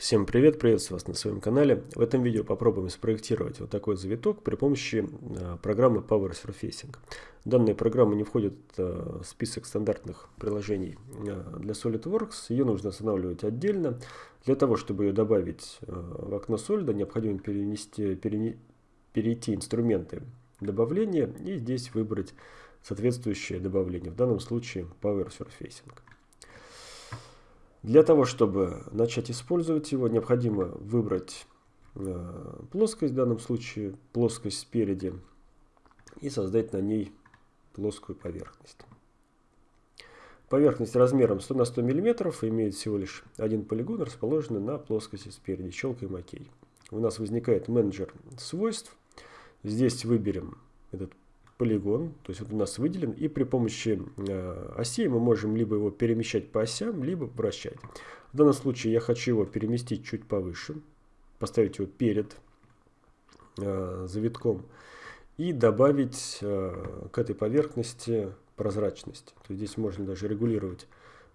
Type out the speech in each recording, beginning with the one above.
Всем привет, приветствую вас на своем канале. В этом видео попробуем спроектировать вот такой завиток при помощи э, программы Power Surfacing. Данная программа не входит э, в список стандартных приложений э, для SolidWorks. Ее нужно устанавливать отдельно. Для того, чтобы ее добавить в окно Solid, необходимо перенести, перене, перейти инструменты добавления и здесь выбрать соответствующее добавление. В данном случае Power Surfacing. Для того, чтобы начать использовать его, необходимо выбрать э, плоскость, в данном случае плоскость спереди, и создать на ней плоскую поверхность. Поверхность размером 100 на 100 мм имеет всего лишь один полигон, расположенный на плоскости спереди. Щелкаем ОК. У нас возникает менеджер свойств. Здесь выберем этот полигон, то есть вот у нас выделен, и при помощи э, осей мы можем либо его перемещать по осям, либо вращать. В данном случае я хочу его переместить чуть повыше, поставить его перед э, завитком и добавить э, к этой поверхности прозрачность. То есть здесь можно даже регулировать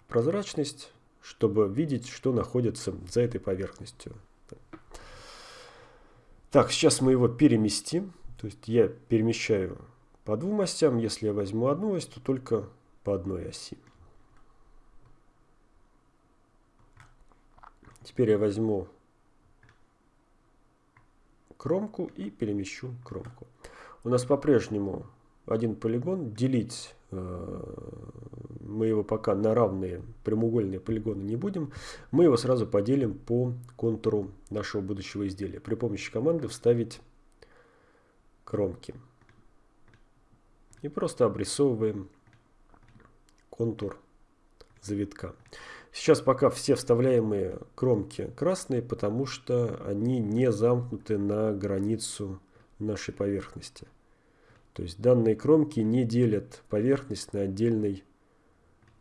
прозрачность, чтобы видеть, что находится за этой поверхностью. Так, сейчас мы его переместим. То есть я перемещаю по двум осям. Если я возьму одну ось, то только по одной оси. Теперь я возьму кромку и перемещу кромку. У нас по-прежнему один полигон. Делить э, мы его пока на равные прямоугольные полигоны не будем. Мы его сразу поделим по контуру нашего будущего изделия. При помощи команды вставить кромки и просто обрисовываем контур завитка. Сейчас пока все вставляемые кромки красные, потому что они не замкнуты на границу нашей поверхности. То есть данные кромки не делят поверхность на отдельный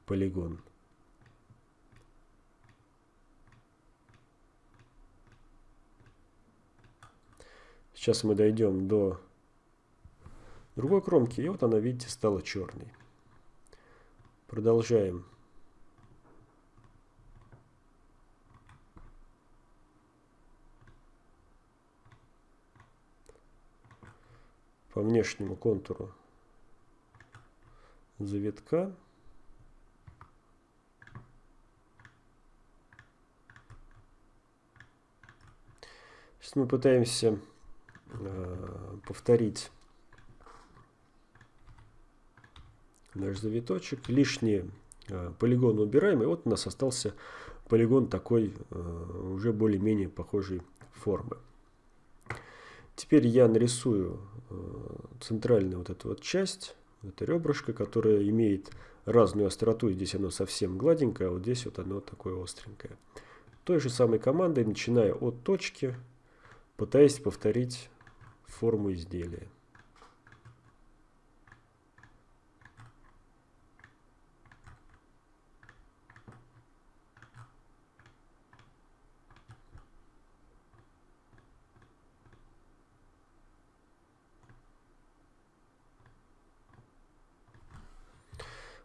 полигон. Сейчас мы дойдем до другой кромки. И вот она, видите, стала черной. Продолжаем. По внешнему контуру завитка. Сейчас мы пытаемся э, повторить наш завиточек. Лишние э, полигоны убираем. И вот у нас остался полигон такой э, уже более-менее похожей формы. Теперь я нарисую э, центральную вот эту вот часть. Это ребрышко, которое имеет разную остроту. Здесь оно совсем гладенькое, а вот здесь вот оно такое остренькое. Той же самой командой, начиная от точки, пытаясь повторить форму изделия.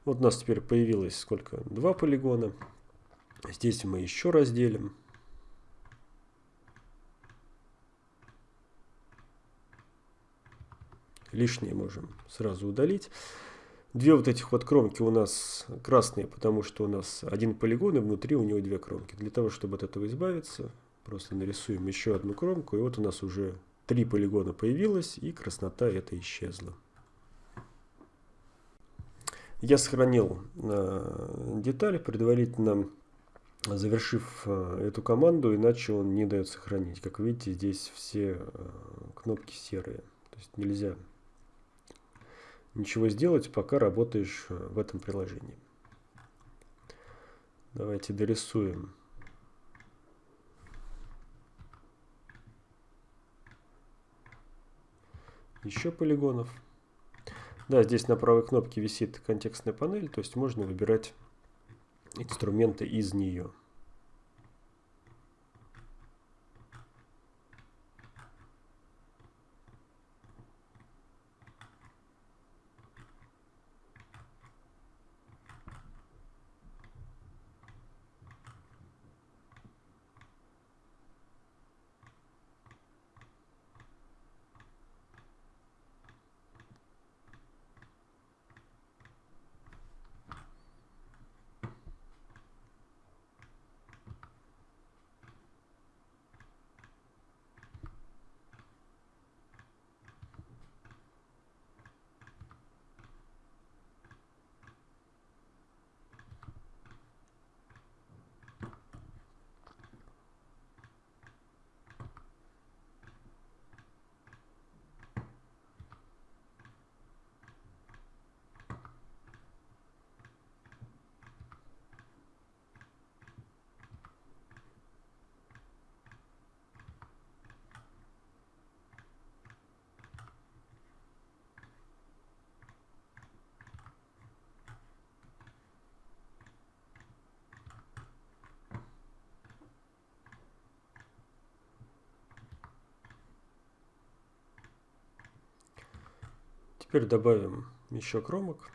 Вот у нас теперь появилось сколько? Два полигона. Здесь мы еще разделим. Лишнее можем сразу удалить. Две вот этих вот кромки у нас красные, потому что у нас один полигон и внутри у него две кромки. Для того, чтобы от этого избавиться, просто нарисуем еще одну кромку. И вот у нас уже три полигона появилось и краснота это исчезла. Я сохранил э, детали, предварительно завершив э, эту команду, иначе он не дает сохранить. Как видите, здесь все э, кнопки серые. То есть нельзя ничего сделать, пока работаешь в этом приложении. Давайте дорисуем. Еще полигонов. Да, здесь на правой кнопке висит контекстная панель, то есть можно выбирать инструменты из нее. Теперь добавим еще кромок.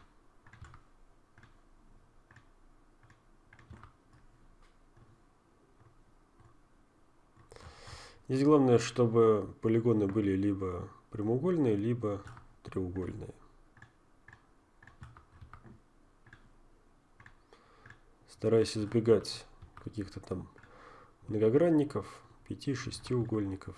Здесь главное, чтобы полигоны были либо прямоугольные, либо треугольные. Стараюсь избегать каких-то там многогранников, пяти-шестиугольников.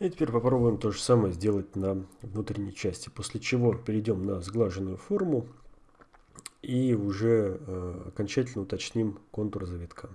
И теперь попробуем то же самое сделать на внутренней части, после чего перейдем на сглаженную форму и уже э, окончательно уточним контур завитка.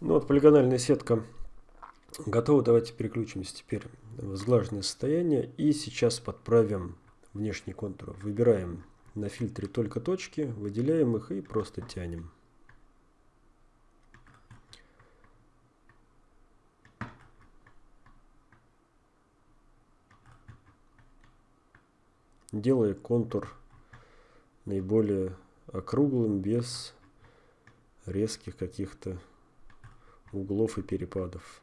Ну вот полигональная сетка готова. Давайте переключимся теперь в сглаженное состояние. И сейчас подправим внешний контур. Выбираем на фильтре только точки, выделяем их и просто тянем. Делая контур наиболее округлым, без резких каких-то углов и перепадов.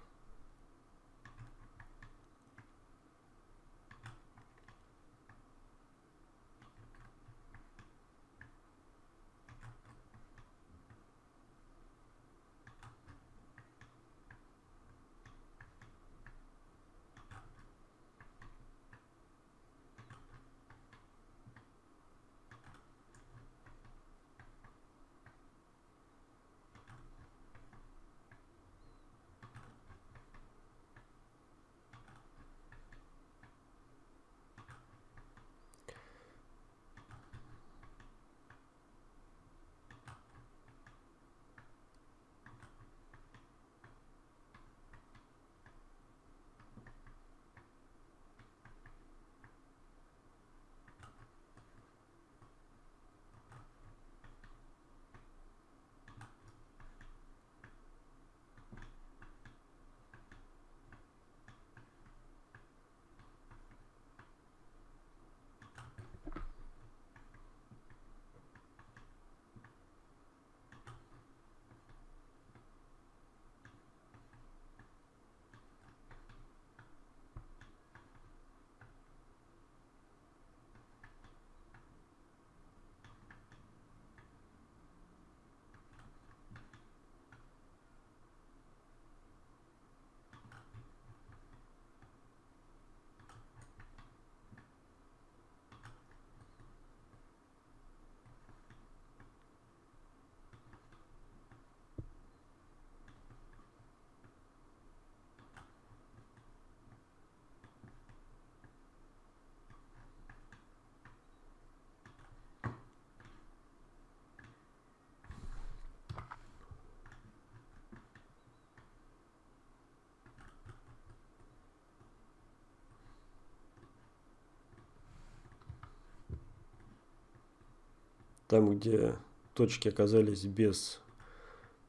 Там, где точки оказались без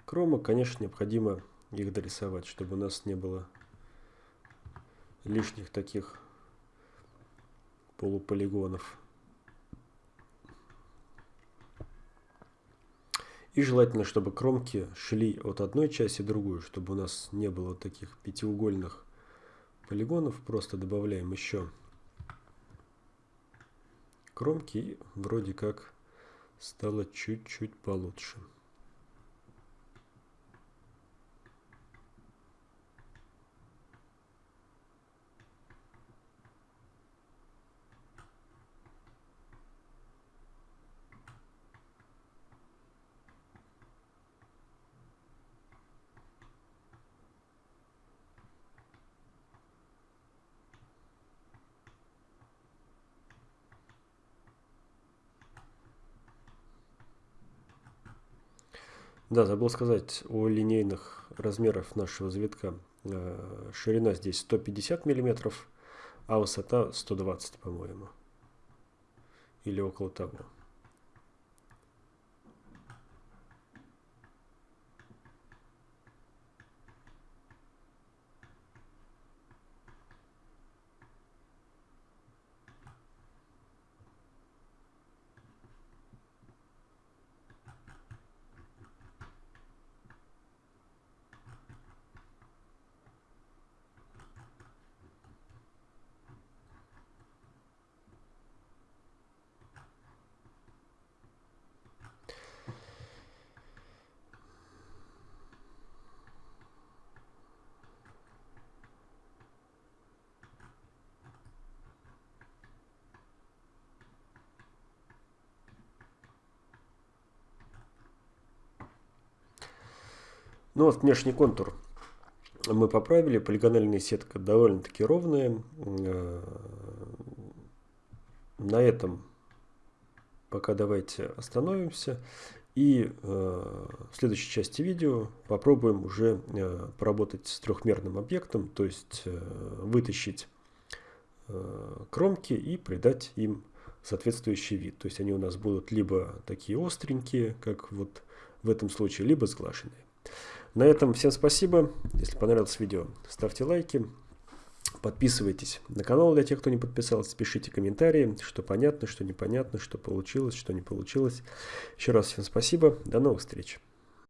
крома, конечно, необходимо их дорисовать, чтобы у нас не было лишних таких полуполигонов. И желательно, чтобы кромки шли от одной части в другую, чтобы у нас не было таких пятиугольных полигонов. Просто добавляем еще кромки и вроде как стало чуть-чуть получше. Да, забыл сказать о линейных размерах нашего завитка. Э, ширина здесь 150 миллиметров, а высота 120, по-моему. Или около того. Ну вот внешний контур мы поправили. Полигональная сетка довольно-таки ровная. Э, на этом пока давайте остановимся. И э, в следующей части видео попробуем уже э, поработать с трехмерным объектом, то есть вытащить кромки и придать им соответствующий вид. То есть они у нас будут либо такие остренькие, как вот в этом случае, либо сглаженные. На этом всем спасибо. Если понравилось видео, ставьте лайки. Подписывайтесь на канал для тех, кто не подписался. Пишите комментарии, что понятно, что непонятно, что получилось, что не получилось. Еще раз всем спасибо. До новых встреч.